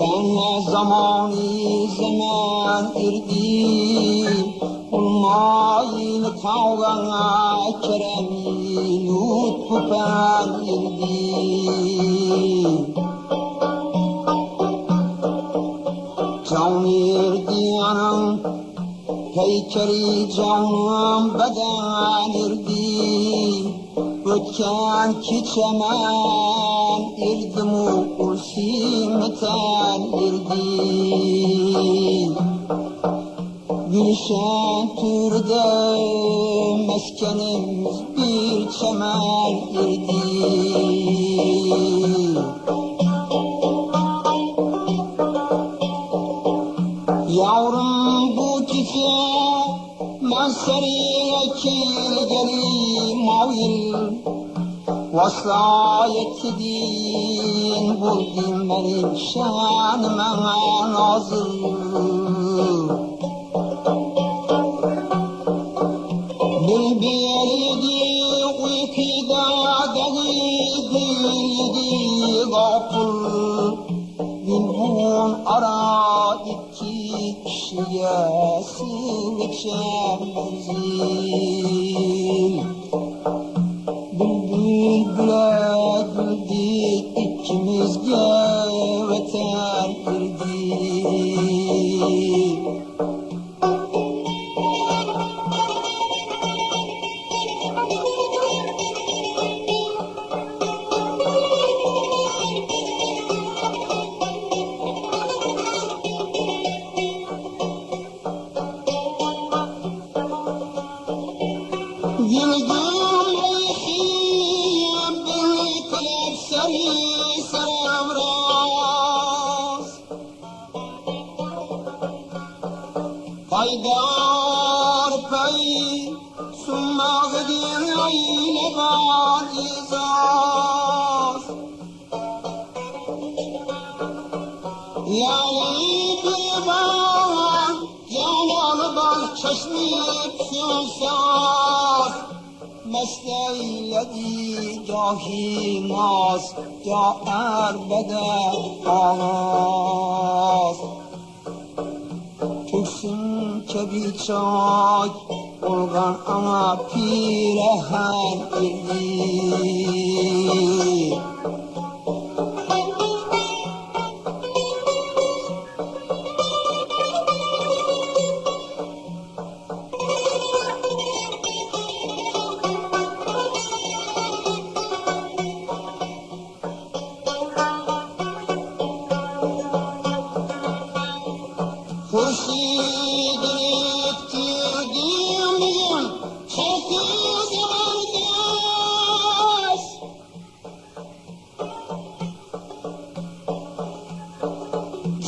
Ben ne zamanı zaman irdi Olmayın kavgana keremi lütfu ben irdi Can irdi anam Heykeli canım beden irdi Ötken keçemen irdim o simeten irdi Gülşen türde meskenimiz bir çemen irdi Yavrum bu gece ben seriye geli mavil Vaslayet edin buldum benim şanıma nazır. Bilbildi uykuda deliydi gafur. Bilbun ara iki kişiye silçemezim Bülbül Yıldım eyhiyem beni kalep seri saravraz Haydar pey sunma gidin ayle var izaz Yani bir var Yağmalı bal çeşmeyip مثل الذي گاهی ماست یا عربد آغاز کشیم که بیچاک بلغن اما پیرهن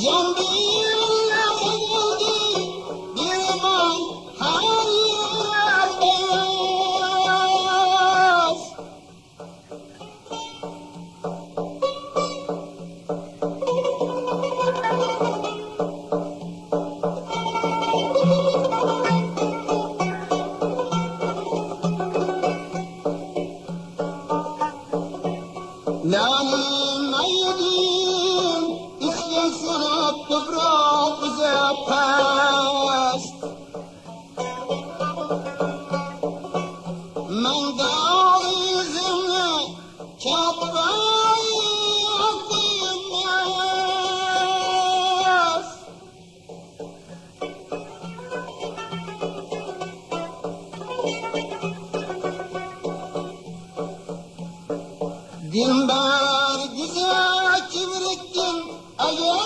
Can Dilber güzel kibriktim Eğer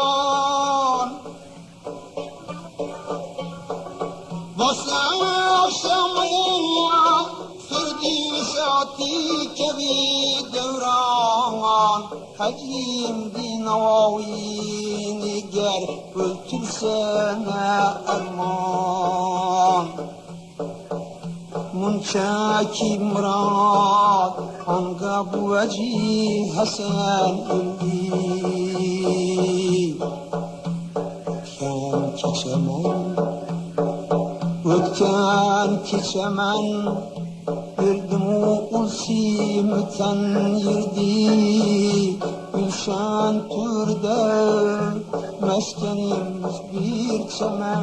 Kebi devran Hacim dinavini ger Öldürsene erman Munçaki murad Anga bu veci Hasan öldü Ötken keçemem Ötken o ulsimten yirdi Gülşen türde Meskenimiz bir çemen